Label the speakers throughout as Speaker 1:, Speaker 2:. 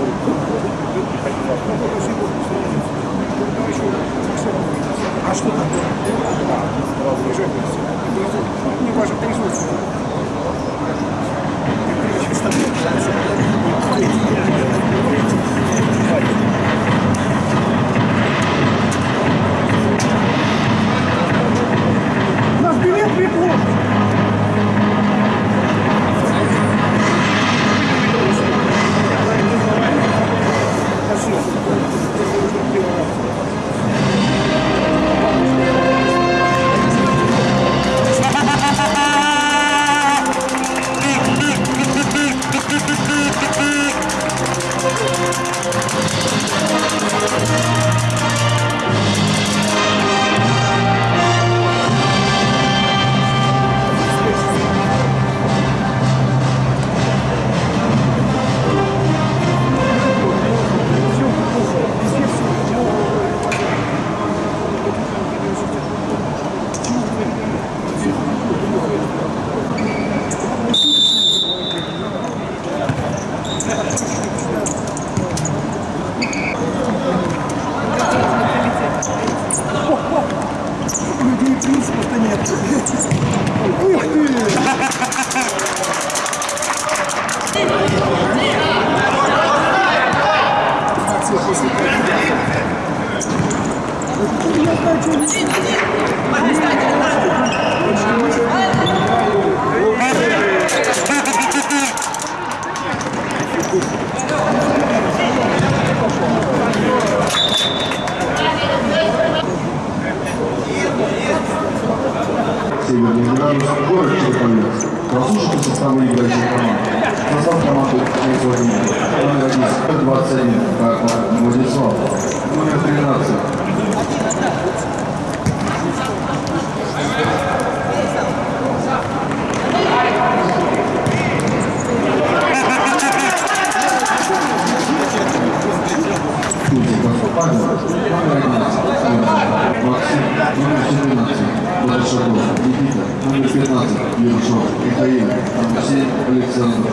Speaker 1: А что там? Не ваше производство.
Speaker 2: Северный градус, город Череповец. Прослушайте составы играющих команд. Состав команды не сегодня. Номер 1, 21, как Владислав. Номер 13, Тузиков, Павел, номер 11, Максим, номер 14, Большаков, Никита, номер 15, Ершов, Михаил, Алексей, Александр,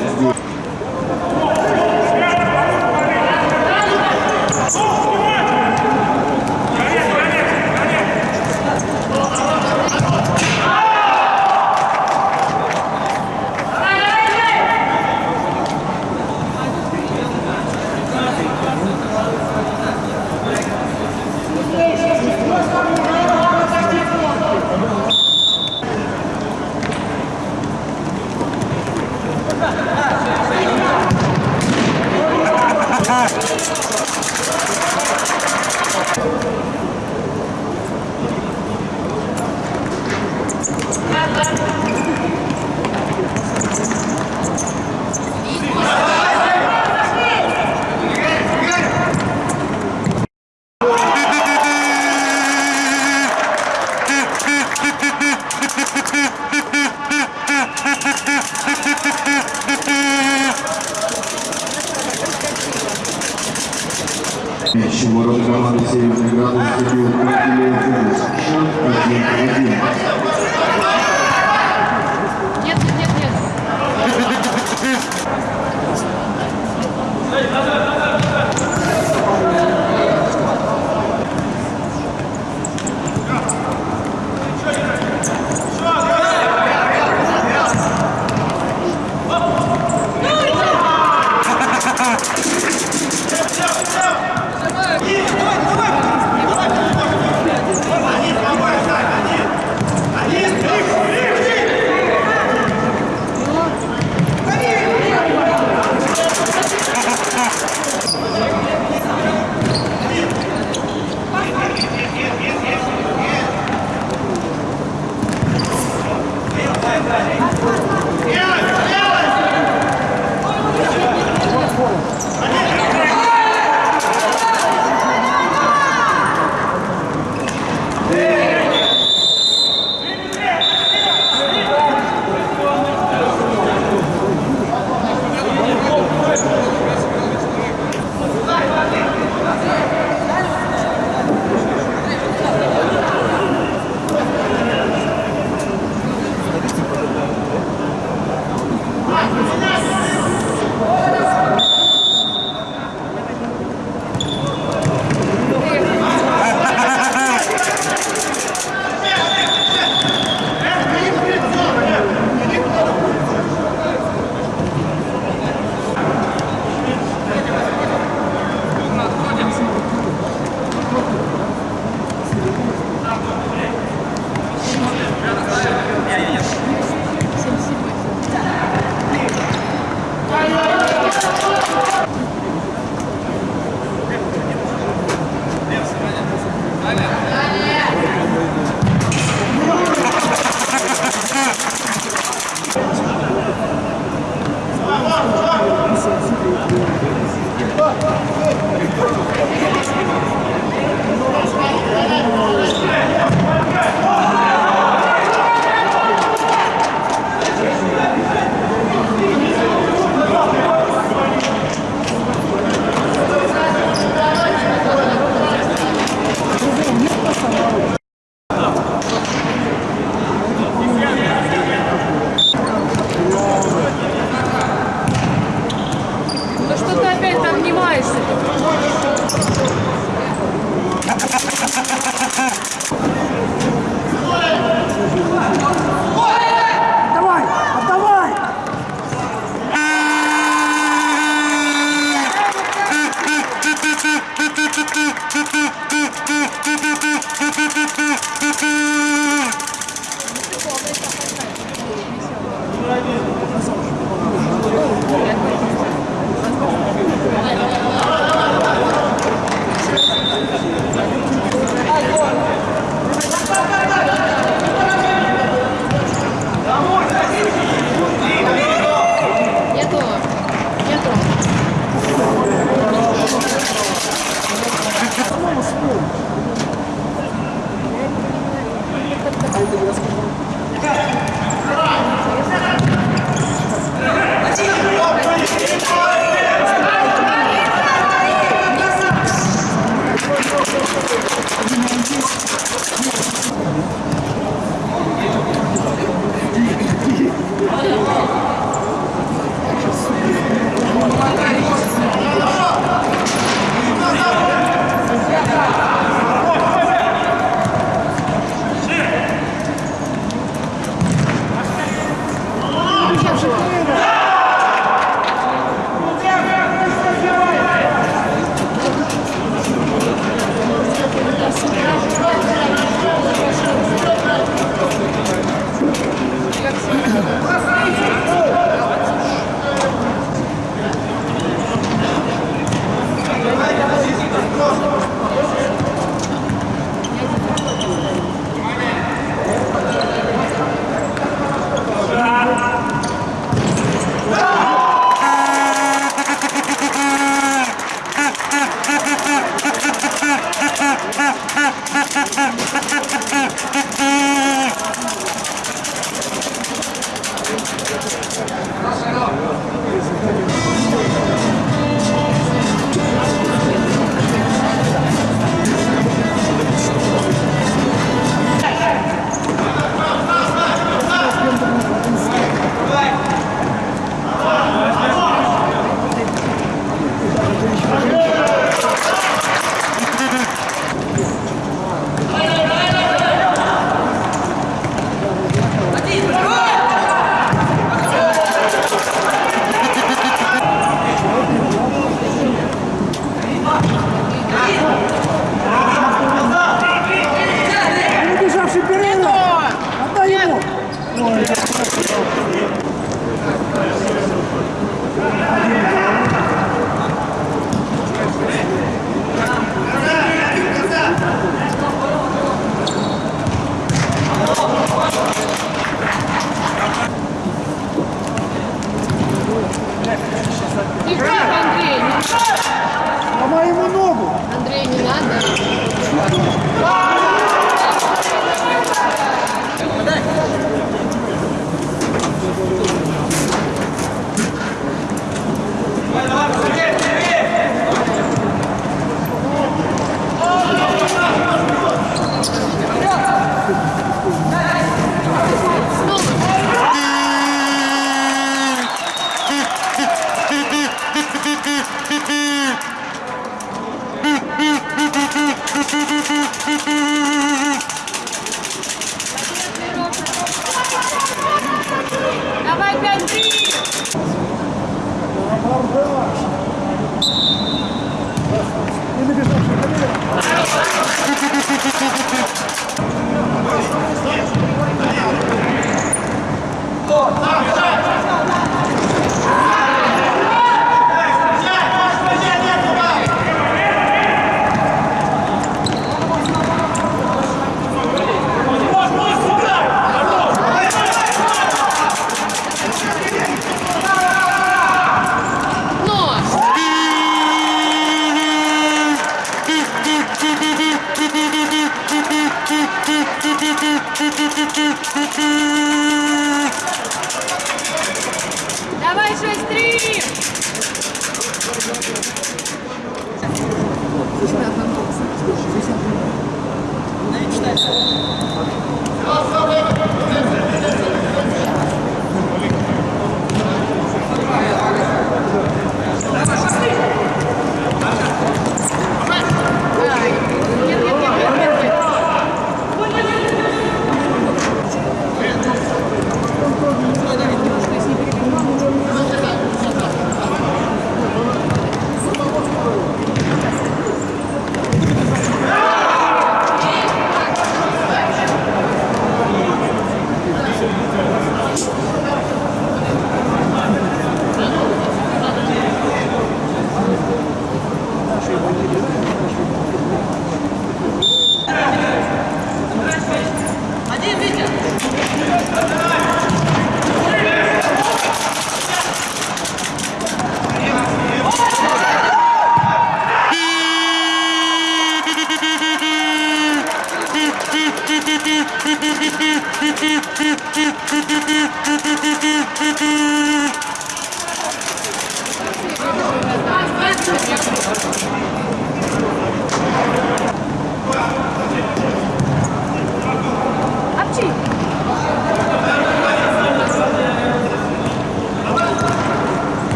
Speaker 3: 21.81